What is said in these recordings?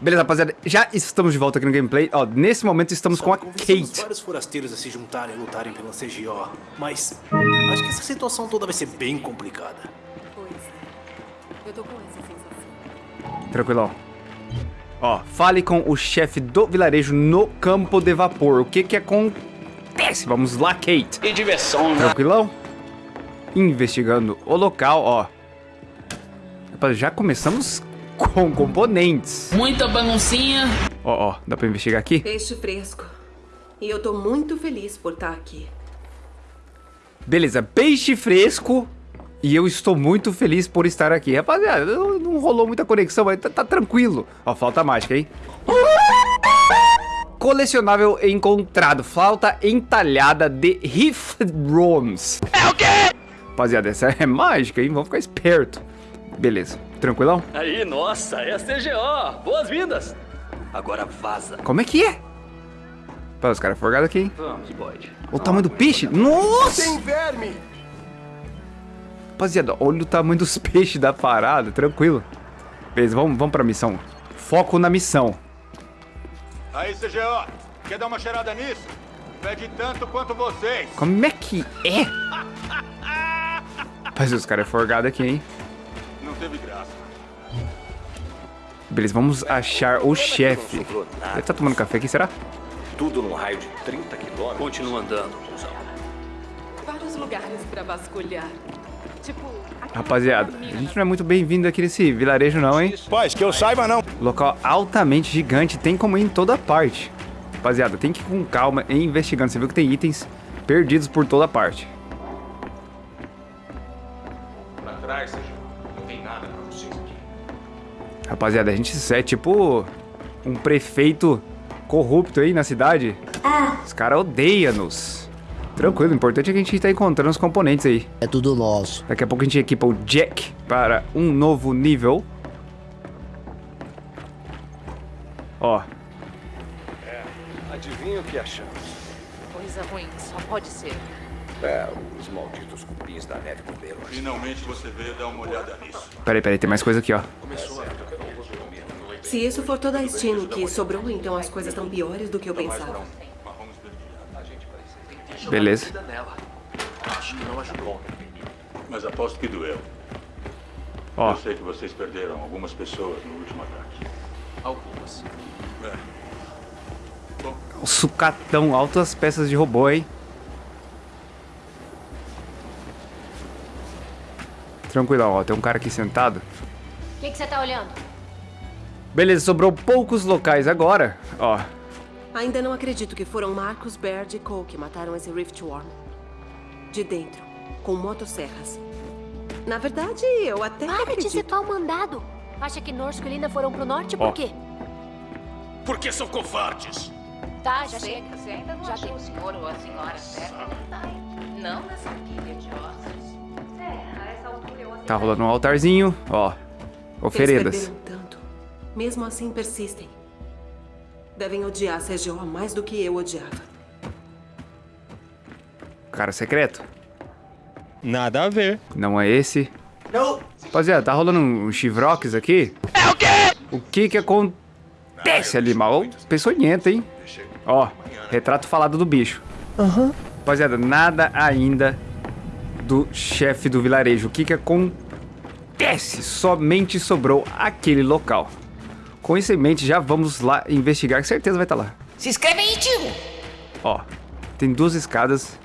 Beleza, rapaziada, já estamos de volta aqui no gameplay. Ó, nesse momento estamos com a Kate. vários forasteiros a se juntarem e lutarem pela CGO, mas acho que essa situação toda vai ser bem complicada. Pois é. Eu tô com essa sensação. Tranquilão. Ó, fale com o chefe do vilarejo no campo de vapor. O que que acontece? Vamos lá, Kate. E diversão, né? Tranquilão? Investigando o local, ó. Rapaz, já começamos com componentes. Muita baguncinha. Ó, ó, dá pra investigar aqui? Peixe fresco. E eu tô muito feliz por estar aqui. Beleza, peixe fresco. E eu estou muito feliz por estar aqui. Rapaziada, não, não rolou muita conexão, mas tá, tá tranquilo. Ó, flauta mágica, hein? Colecionável encontrado. Flauta entalhada de Rift Rooms. É o quê? Rapaziada, essa é mágica, hein? Vamos ficar esperto. Beleza, tranquilão? Aí, nossa, é a CGO. Boas-vindas. Agora vaza. Como é que é? Pô, os caras forgados aqui, hein? Vamos, Bode. O tamanho do peixe? Nossa! Tem verme! Rapaziada, olha o tamanho dos peixes da parada, tranquilo. Beleza, vamos, vamos pra missão. Foco na missão. Aí, CGO, quer dar uma cheirada nisso? Pede tanto quanto vocês. Como é que é? Rapaz, os caras é forgado aqui, hein? Teve graça. Beleza, vamos achar o chefe. Ele tá tomando café aqui, será? Tudo num raio de 30 quilômetros. Continua andando, cuzão. Vários lugares pra vasculhar. Tipo, Rapaziada, a gente não é muito bem-vindo aqui nesse vilarejo não, hein? Paz, que eu saiba não. Local altamente gigante, tem como ir em toda parte. Rapaziada, tem que ir com calma e investigando. Você viu que tem itens perdidos por toda parte. Rapaziada, a gente é tipo um prefeito corrupto aí na cidade. Os caras odeiam-nos. Tranquilo, o importante é que a gente tá encontrando os componentes aí. É tudo nosso. Daqui a pouco a gente equipa o Jack para um novo nível. Ó, Adivinha o que achamos? Coisa ruim, só pode ser. É, os malditos cupins da neve comeram. Finalmente você veio dar uma olhada nisso. peraí, peraí, tem mais coisa aqui, ó. Se isso for toda a Steam que sobrou, então as coisas estão piores do que eu pensava. Beleza. Acho que não ajudou. Mas aposto que doeu. Ó, Eu sei que vocês perderam algumas pessoas no último ataque. Algumas. É. o sucatão, altas peças de robô, hein? Tranquilão, ó, tem um cara aqui sentado. O que você tá olhando? Beleza, sobrou poucos locais agora. Ó, Ainda não acredito que foram Marcus, Baird e Cole que mataram esse Riftworm. De dentro, com motosserras. Na verdade, eu até Para de acredito. citar o mandado. Acha que Norsko e Linda foram pro norte Ó. por quê? Porque são covardes. Tá, já sei. Você ainda não Já achou tem. o senhor ou a senhora certa? Não nessa pilha de ossos. Tá rolando um altarzinho, ó. Oferendas. Tanto. Mesmo assim, persistem. Devem odiar CGO mais do que eu odiava. Cara secreto. Nada a ver. Não é esse. Rapaziada, tá rolando um chivrox aqui? É o quê? O que que acontece ali, mal? Peçonhento, hein? Ó, retrato falado do bicho. Aham. Rapaziada, nada ainda do chefe do vilarejo. O que que acontece? Somente sobrou aquele local. Com isso em mente, já vamos lá investigar, que certeza vai estar lá. Se inscreve aí, tio! Ó, tem duas escadas.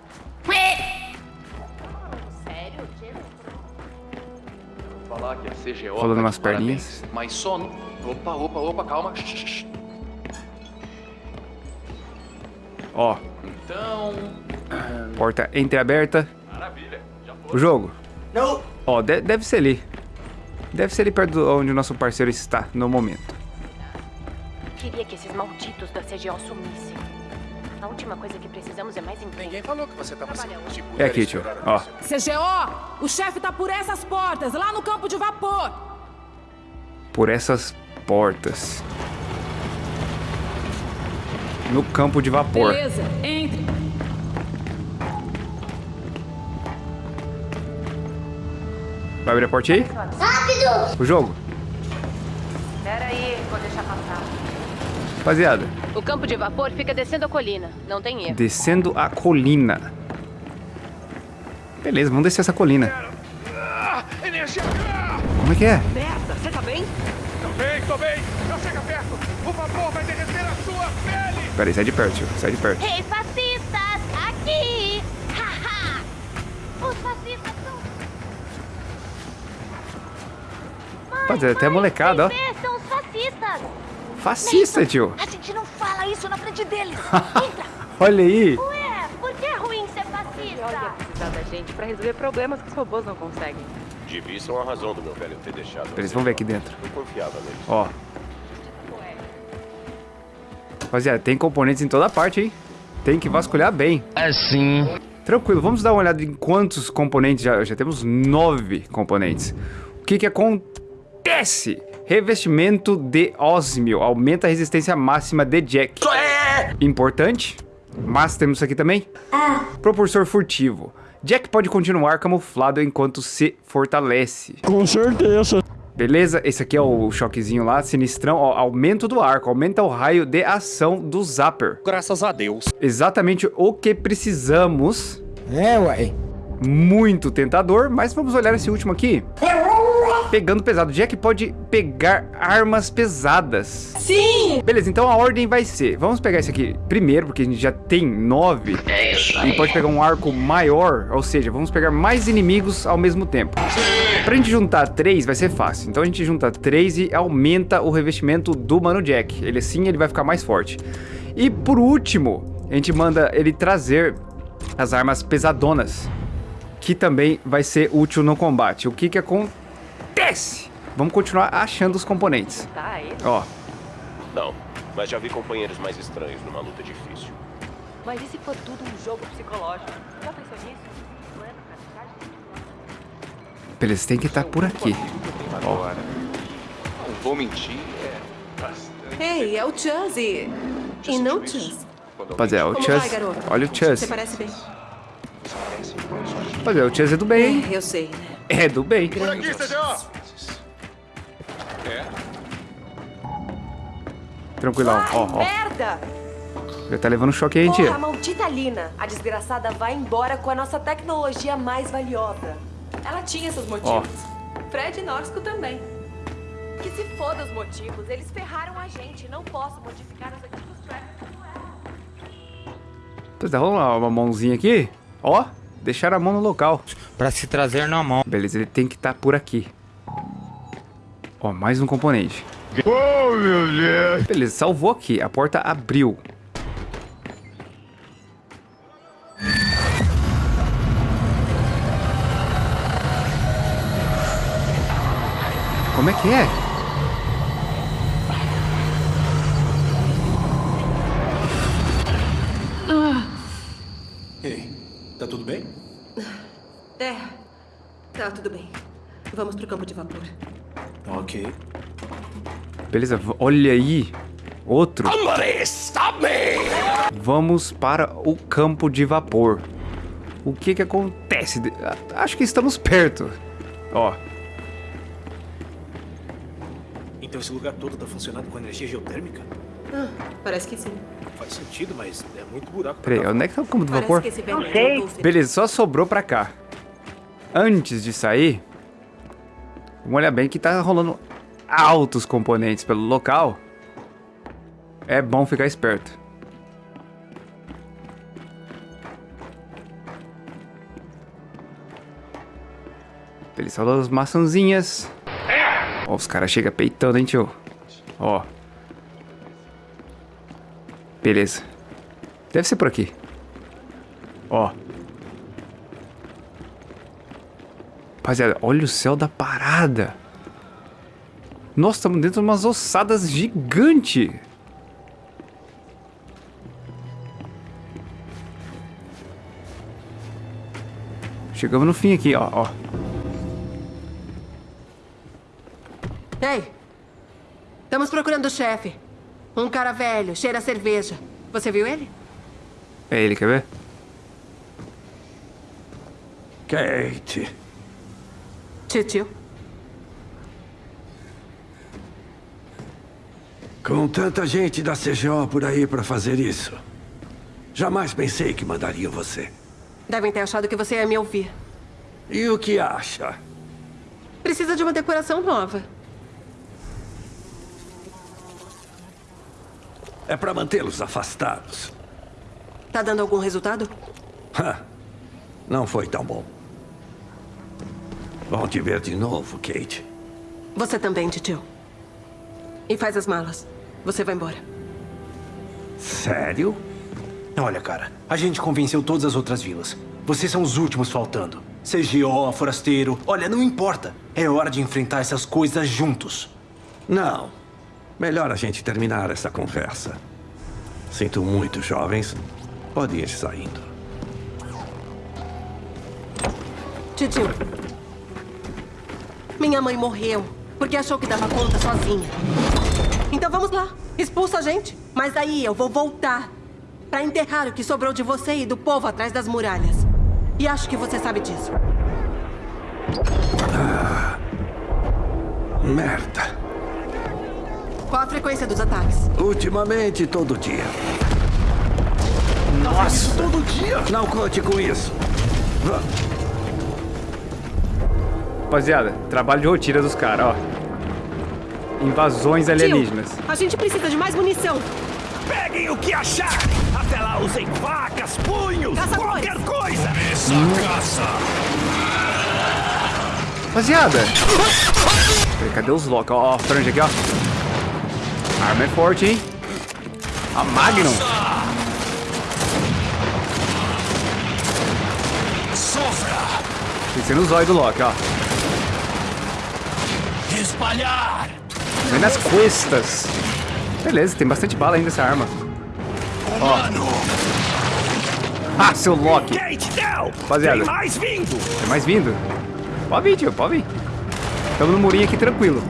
CGO. Rolando tá umas perninhas. parabéns, Mas só no... Opa, opa, opa, calma. Ó, Então. porta entreaberta. O jogo. Ó, de- deve ser ali. Deve ser ali perto de onde o nosso parceiro está no momento. Queria que esses malditos da CGO sumissem. A última coisa que precisamos é mais emprego. Ninguém falou que você tava Trabalha sem. É aqui, tio. Ó, CGO, o chefe tá por essas portas, lá no campo de vapor. por essas portas. No campo de vapor. Beleza, entre. Vai abrir a porta aí? Rápido! O jogo? Pera aí, vou deixar passar. Rapaziada, O campo de vapor fica descendo a colina. Não tem erro. descendo a colina. Beleza, vamos descer essa colina. Como é que é? Merda, você tá bem? Tô bem, tô bem. Não chega perto. O vapor vai derreter a sua pele. Peraí, sai de perto, tio. Sai de perto. Ei, fascistas! Aqui! Haha! Os fascistas são... Rapaziada, até a molecada, ó. São os fascistas! Fascista, tio. A gente não fala isso na frente deles! Entra! Olha aí. Ué, por que é ruim ser fascista? Olha precisar da gente pra resolver problemas que os robôs não conseguem. Devia ser uma razão do meu velho ter deixado. Eles vão ver aqui dentro. Eu confiava neles. Ó. Rapaziada, tem componentes em toda parte, hein? Tem que vasculhar bem. Assim. Tranquilo, vamos dar uma olhada em quantos componentes já... Já temos nove componentes. O que que acontece? Revestimento de ósmio. Aumenta a resistência máxima de Jack. Importante. Mas temos isso aqui também. Propulsor furtivo. Jack pode continuar camuflado enquanto se fortalece. Com certeza. Beleza? Esse aqui é o choquezinho lá, sinistrão. Ó, aumento do arco, aumenta o raio de ação do Zapper. Graças a Deus. Exatamente o que precisamos. É, uai. Muito tentador, mas vamos olhar esse último aqui. Pegando pesado. Jack pode pegar armas pesadas. Sim! Beleza, então a ordem vai ser... Vamos pegar esse aqui primeiro, porque a gente já tem nove. É isso E pode pegar um arco maior, ou seja, vamos pegar mais inimigos ao mesmo tempo. Pra gente juntar três vai ser fácil. Então a gente junta três e aumenta o revestimento do Mano Jack. Ele assim ele vai ficar mais forte. E por último, a gente manda ele trazer as armas pesadonas. Que também vai ser útil no combate. O que que acontece? Vamos continuar achando os componentes. Tá, é isso. Ó, Não, mas já vi companheiros mais estranhos numa luta difícil. Mas e se for tudo um jogo psicológico? Já pensou nisso? É pra beleza, tem que estar por aqui. Ó, Não vou mentir, é bastante. Ei, é o Chuzz e... Não rapaziada, o Como vai, Chuzz. garoto? Olha o Chuzz. Você parece bem. Rapaziada, o Chuzz é do bem, hein? É, eu sei, né? É do bem. Por aqui, CGO. É? Tranquilão, ó, ó. Merda! Já tá levando choque aí, hein, Porra, tia? maldita Lina! A desgraçada vai embora com a nossa tecnologia mais valiosa. Ela tinha seus motivos. Fred e Norsco também. Que se foda os motivos, eles ferraram a gente. Não posso modificar os antigos Travis. Tá rolando uma mãozinha aqui. Ó, deixaram a mão no local. Pra se trazer na mão. Beleza, ele tem que estar por aqui. Ó, mais um componente. Oh, meu Deus. Beleza, salvou aqui. A porta abriu. Como é que é? Tudo bem? É, tá tudo bem. Vamos pro campo de vapor. Ok. Beleza, olha aí. Outro. Vamos para o campo de vapor. O que que acontece? Acho que estamos perto. Ó, Então esse lugar todo tá funcionando com energia geotérmica? Ah, parece que sim. Faz sentido, mas é muito buraco. pra peraí, onde é que tá o campo de Parece vapor? velho voltou ser- Beleza, só sobrou pra cá. Antes de sair, vamos olhar bem que tá rolando altos componentes pelo local. É bom ficar esperto. Beleza, rolando as maçãzinhas. Ó, os caras chegam peitando, hein, tio? Ó. Beleza. Deve ser por aqui. Ó. Rapaziada, olha o céu da parada. Nossa, estamos dentro de umas ossadas gigantes. Chegamos no fim aqui, ó, ó. Ei! Estamos procurando o chefe. Um cara velho, cheira a cerveja. Você viu ele? É ele, quer ver? Kate. Tio, tio. Com tanta gente da CGO por aí pra fazer isso, jamais pensei que mandariam você. Devem ter achado que você ia me ouvir. E o que acha? Precisa de uma decoração nova. É pra mantê-los afastados. Tá dando algum resultado? Ha, Não foi tão bom. Bom te ver de novo, Kate. Você também, tio. E faz as malas. Você vai embora. Sério? Olha, cara, a gente convenceu todas as outras vilas. Vocês são os últimos faltando. CGO, forasteiro, olha, não importa. É hora de enfrentar essas coisas juntos. Não. Melhor a gente terminar essa conversa. Sinto muito, jovens. Podem ir saindo. Titio. Minha mãe morreu porque achou que dava conta sozinha. Então vamos lá. Expulsa a gente. Mas aí eu vou voltar para enterrar o que sobrou de você e do povo atrás das muralhas. E acho que você sabe disso. Ah, merda. Qual a frequência dos ataques? Ultimamente, todo dia. Nossa, todo dia? Não conte com isso. Vamos. Rapaziada, trabalho de rotina dos caras, ó. Invasões alienígenas. Tio, a gente precisa de mais munição. Peguem o que acharem. Até lá usem facas, punhos, qualquer coisa. Essa caça. Rapaziada. Cadê os Loki? Ó, ó, franja aqui, ó. A arma é forte, hein? A Magnum. Sofra. Pensei no zóio do Loki, ó. Espalhar. Vem nas costas. Beleza, tem bastante bala ainda essa arma. Ó. Ah, seu Loki. Rapaziada. Tem mais vindo! Tem mais vindo? Pode vir, tio, pode vir. Estamos no murinho aqui tranquilo.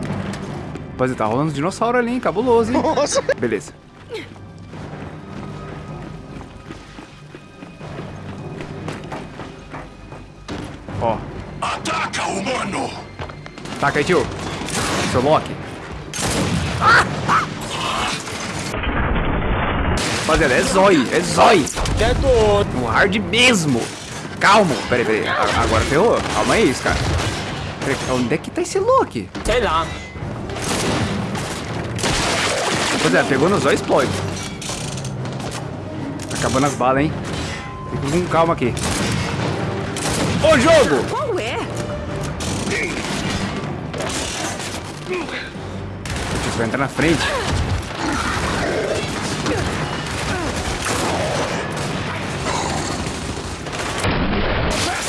Rapaziada, tá rolando um dinossauro ali, hein? Cabuloso, hein? Nossa. Beleza. Ó. Ataca, humano! Taca aí, tio. Seu Loki. Rapaziada, é zói, é zói. É doido. No hard mesmo. Calma. Peraí, peraí. Agora ferrou. Calma aí, cara. Onde é que tá esse Loki? Sei lá. Rapaziada, pegou no zóio, explode. Tá acabando as balas, hein? Fica com calma aqui. Ô, jogo! Qual é? Você vai entrar na frente.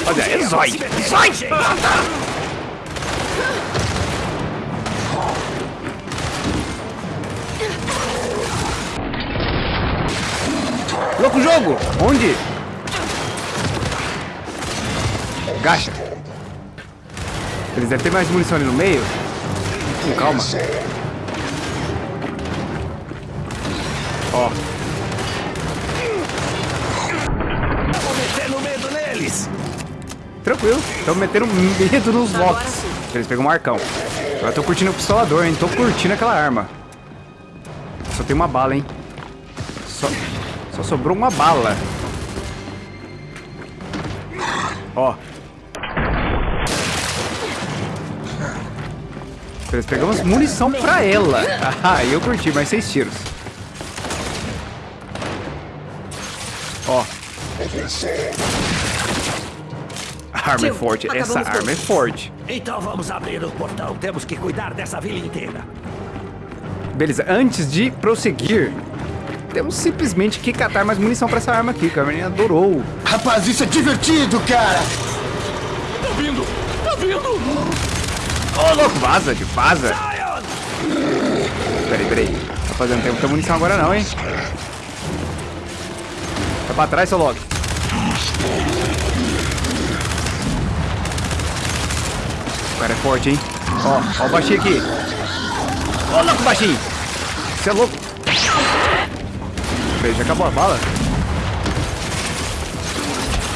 Olha, é zói. Zói! Louco jogo! Onde? Gacha. Eles devem ter mais munição ali no meio. Com calma. Ó. Metendo medo neles! Tranquilo. Estamos metendo medo nos locks. Eles pegam um arcão. Agora tô curtindo o pistolador, hein? Tô curtindo aquela arma. Só tem uma bala, hein? Só, só sobrou uma bala. Ó. Eles pegamos munição pra ela. Ah, eu curti, mais seis tiros. Ó. A arma é forte. Essa arma é forte. Então vamos abrir o portão. Temos que cuidar dessa vila inteira. Beleza, antes de prosseguir, temos simplesmente que catar mais munição pra essa arma aqui, que a menina adorou. Rapaz, isso é divertido, cara. Tá vindo! Tá vindo! Ô, louco, vaza, de vaza. Peraí, peraí. Rapaziada, não tem muita munição agora não, hein? Tá pra trás, seu Loki. O cara é forte, hein? Ó, ó o baixinho aqui. Ô, louco, baixinho. Você é louco. Já acabou a bala?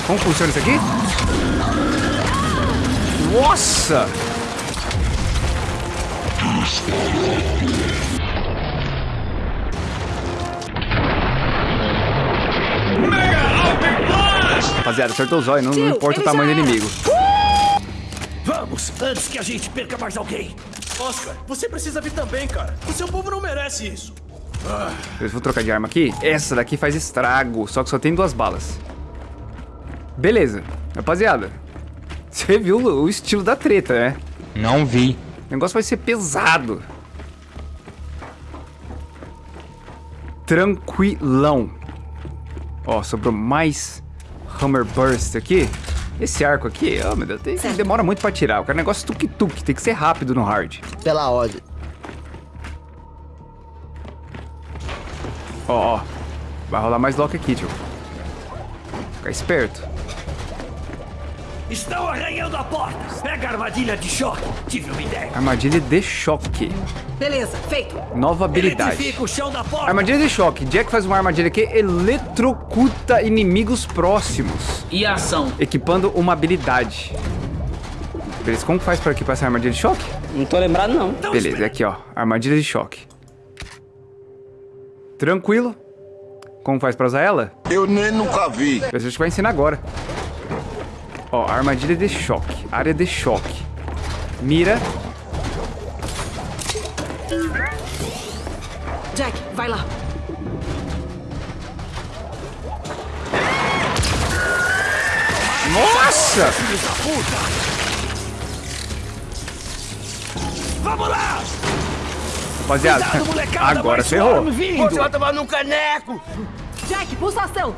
Como funciona isso aqui? Nossa! Rapaziada, acertou o zóio, não, não importa o tamanho do inimigo. Vamos, antes que a gente perca mais alguém. Oscar, você precisa vir também, cara. O seu povo não merece isso. Ah, Eu vou trocar de arma aqui. Essa daqui faz estrago, só que só tem duas balas. Beleza. Rapaziada, você viu o estilo da treta, né? Não vi. O negócio vai ser pesado. Tranquilão. Ó, sobrou mais Hammer Burst aqui. Esse arco aqui, ó, meu Deus, tem, demora muito pra tirar. O cara é um negócio tuk-tuk, tem que ser rápido no hard. Pela ordem. Ó, ó. Vai rolar mais lock aqui, tio. Fica esperto. Estão arranhando a porta. Pega a armadilha de choque. Tive uma ideia. Armadilha de choque. Beleza, feito. Nova habilidade. Eletrifica o chão da porta. Armadilha de choque. Jack faz uma armadilha que eletrocuta inimigos próximos. E ação. Equipando uma habilidade. Beleza, como faz pra equipar essa armadilha de choque? Não tô lembrado, não. Beleza, é aqui, ó. Armadilha de choque. Tranquilo. Como faz pra usar ela? Eu nem nunca vi. A gente vai ensinar agora. Ó, armadilha de choque. Área de choque. Mira. Jack, vai lá. Nossa! Vamos lá! Rapaziada, Cuidado, agora ferrou. Você vai tomar num caneco. Jack, pulsação.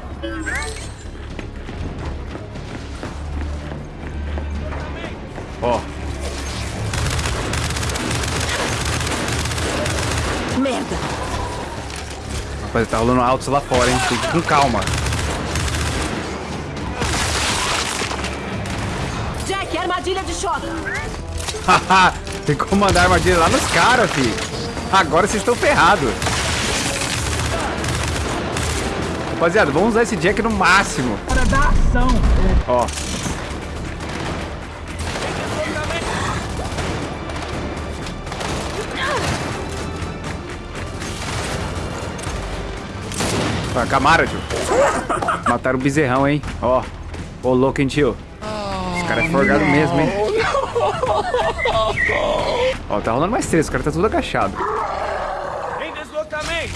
Ó, Merda. rapaziada, tá rolando altos lá fora, hein? Tem que ir com calma. Jack, armadilha de choque. Haha, Tem como mandar armadilha lá nos caras, fi. Agora vocês estão ferrados. Rapaziada, vamos usar esse Jack no máximo. Para dar ação. Ó. Vai, Camara, tio. Mataram o bezerrão, hein? Ó. Ô, louco, hein, tio? Esse cara é forgado mesmo, hein? Ó, tá rolando mais três. O cara tá tudo agachado. Em deslocamento.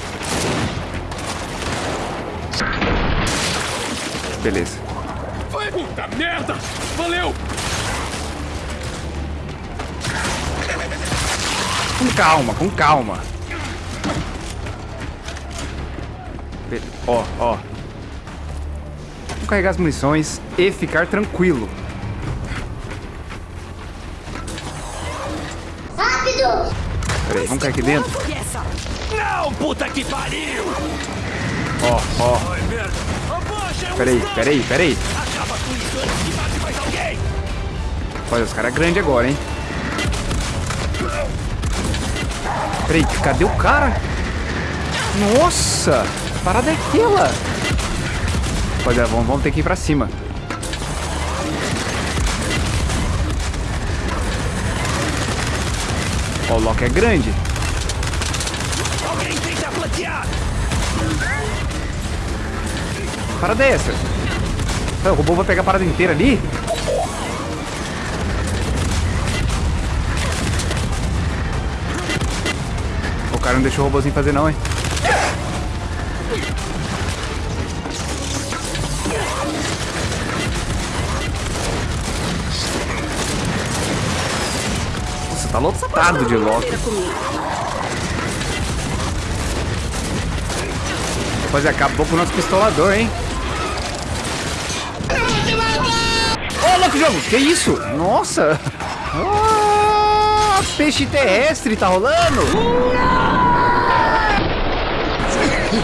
Beleza. Puta merda! Valeu! Com calma, com calma. Ó, ó. Vamos carregar as munições e ficar tranquilo. Peraí, vamos cair aqui dentro? Não, puta que pariu! Ó, ó. É Peraí, peraí, peraí. Acaba com isso antes que mate mais alguém! Olha, os caras é grande agora, hein? Peraí, cadê o cara? Nossa! Parada é aquela? Olha, vamos, vamos ter que ir pra cima. O Loki é grande. Alguém tenta! Que parada é essa? O robô vai pegar a parada inteira ali? O cara não deixou o robôzinho fazer não, hein? Tá lotado de Loki. Rapaz, acabou com o nosso pistolador, hein? Ô, louco jogo! Que isso? Nossa! Ah, peixe terrestre tá rolando!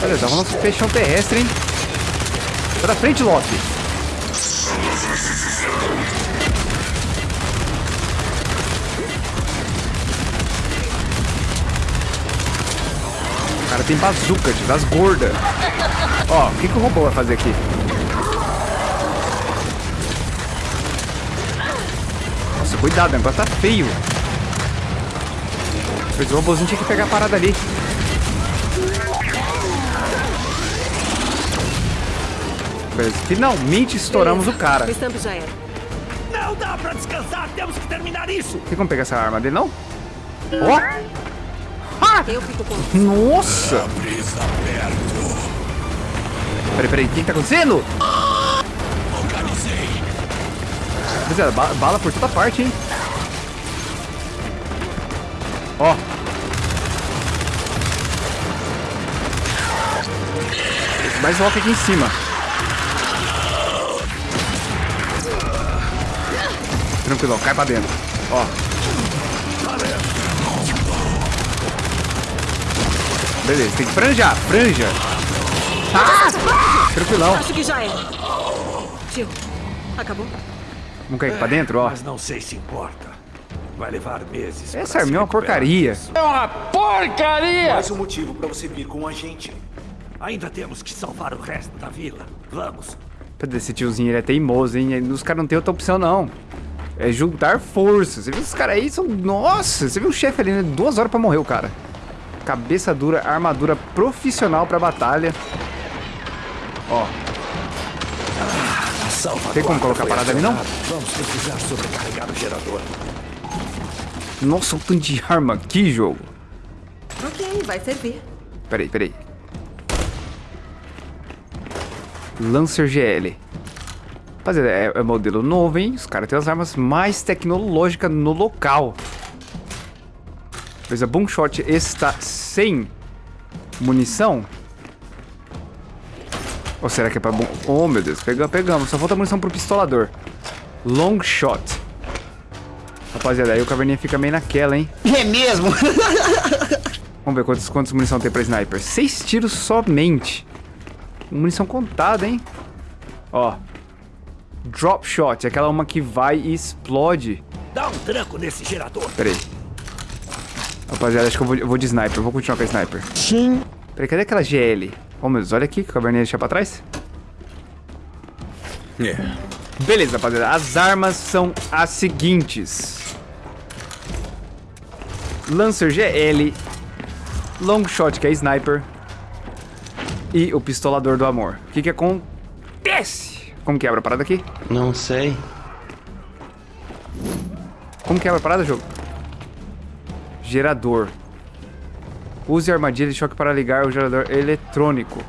Olha, rolando um peixão terrestre, hein? Pra frente, Loki! Tem bazuca, tio, das gordas. Ó, o que, que o robô vai fazer aqui? Nossa, cuidado, o negócio tá feio. Pois o robôzinho tinha que pegar a parada ali. Beleza. Finalmente estouramos Beleza. o cara. O já era. Não dá pra descansar, temos que terminar isso. Tem como pegar essa arma dele, não? Ó! Eu fico com Nossa! Peraí, peraí, o que, que tá acontecendo? Rapaziada, ba- bala por toda parte, hein? Ó. Mais rock aqui em cima. Tranquilo, cai pra dentro. Ó. Beleza, tem que franjar, franja. Ah! Tranquilão. Acho que já era. Tio, acabou? Vamos cair aqui pra dentro, ó. Mas não sei se importa. Vai levar meses. Essa arminha é uma porcaria. É uma porcaria! Mais um motivo pra você vir com a gente. Ainda temos que salvar o resto da vila. Vamos. Cadê esse tiozinho? Ele é teimoso, hein? Os caras não tem outra opção, não. É juntar forças. Você viu esses caras aí? São... Nossa, você viu o chefe ali, né? Duas horas pra morrer o cara. Cabeça dura, armadura profissional pra batalha. Ó. Tem como colocar parada ali, não? Vamos precisar sobrecarregar o gerador. Nossa, o tanto de arma aqui, jogo. Ok, vai servir. Peraí, peraí. Lancer GL. Rapaziada, é, é modelo novo, hein? Os caras têm as armas mais tecnológicas no local. Pois a Boomshot está sem munição. Ou será que é pra bom... Oh, meu Deus. Pegamos, pegamos. Só falta munição pro pistolador. Long shot. Rapaziada, aí o caverninha fica meio naquela, hein? É mesmo? Vamos ver quantos, quantos munição tem pra sniper. Seis tiros somente. Munição contada, hein? Ó. Drop shot, aquela uma que vai e explode. Dá um tranco nesse gerador. Pera aí. Rapaziada, acho que eu vou, eu vou de sniper. Eu vou continuar com a sniper. Sim. Peraí, cadê aquela GL? Oh, meu Deus, olha aqui que a caverninha deixa pra trás. É. Beleza, rapaziada. As armas são as seguintes. Lancer GL. Long Shot, que é sniper. E o pistolador do amor. O que que acontece? Como quebra a parada aqui? Não sei. Como quebra a parada, jogo? Gerador. Use a armadilha de choque para ligar o gerador eletrônico.